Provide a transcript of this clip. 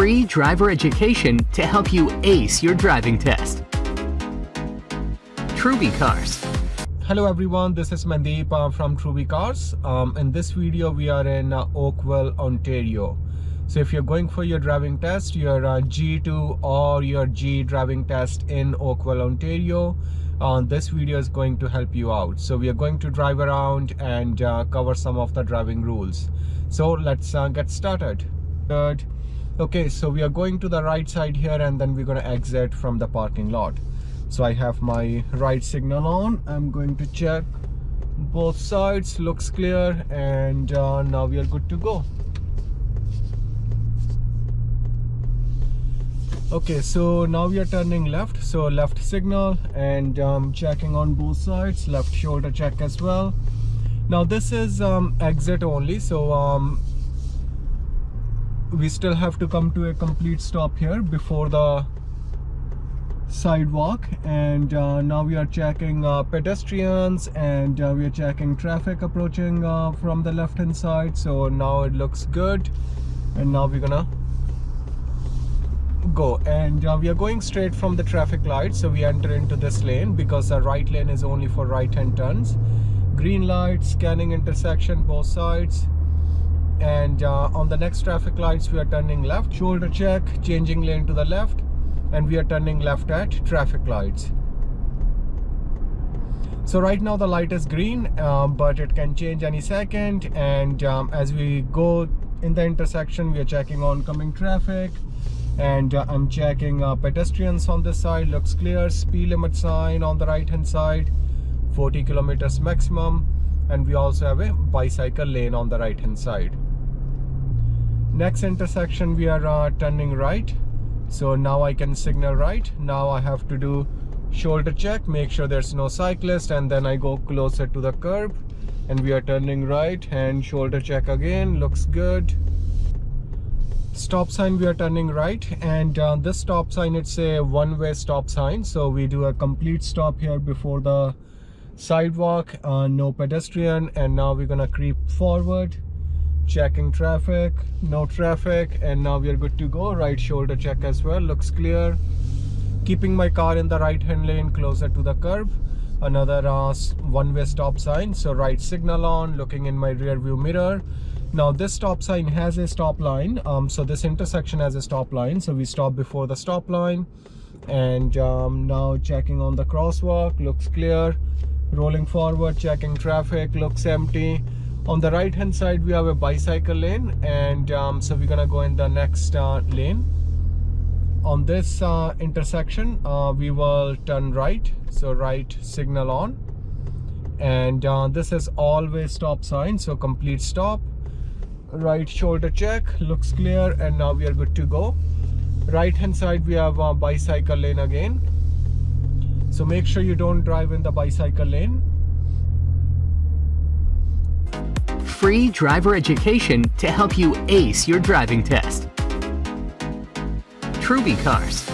free driver education to help you ace your driving test. Truby Cars. Hello everyone, this is Mandeep uh, from Truby Cars. Um, in this video, we are in uh, Oakville, Ontario. So if you're going for your driving test, your uh, G2 or your G driving test in Oakville, Ontario, uh, this video is going to help you out. So we are going to drive around and uh, cover some of the driving rules. So let's uh, get started. Okay, so we are going to the right side here and then we're going to exit from the parking lot. So I have my right signal on. I'm going to check both sides, looks clear and uh, now we are good to go. okay so now we are turning left so left signal and um, checking on both sides left shoulder check as well now this is um, exit only so um, we still have to come to a complete stop here before the sidewalk. And uh, now we are checking uh, pedestrians and uh, we are checking traffic approaching uh, from the left hand side. So now it looks good. And now we're gonna go. And uh, we are going straight from the traffic light. So we enter into this lane because the right lane is only for right hand turns. Green light scanning intersection both sides and uh, on the next traffic lights we are turning left. Shoulder check changing lane to the left. And we are turning left at traffic lights. So right now the light is green uh, but it can change any second. And um, as we go in the intersection we are checking oncoming traffic. And uh, I'm checking uh, pedestrians on this side. Looks clear. Speed limit sign on the right hand side. 40 kilometers maximum. And we also have a bicycle lane on the right hand side next intersection we are uh, turning right. So now I can signal right. Now I have to do shoulder check make sure there's no cyclist and then I go closer to the curb. And we are turning right and shoulder check again looks good. Stop sign we are turning right. And uh, this stop sign it's a one-way stop sign. So we do a complete stop here before the sidewalk uh, no pedestrian. And now we're gonna creep forward checking traffic no traffic and now we are good to go. Right shoulder check as well. Looks clear. Keeping my car in the right hand lane closer to the curb. Another uh, one-way stop sign. So right signal on looking in my rear view mirror. Now this stop sign has a stop line. Um, so this intersection has a stop line. So we stop before the stop line. And um, now checking on the crosswalk. Looks clear. Rolling forward checking traffic. Looks empty on the right hand side we have a bicycle lane and um, so we're gonna go in the next uh, lane. On this uh, intersection uh, we will turn right so right signal on. And uh, this is always stop sign so complete stop. Right shoulder check looks clear and now we are good to go. Right hand side we have a bicycle lane again. So make sure you don't drive in the bicycle lane free driver education to help you ace your driving test. Truby Cars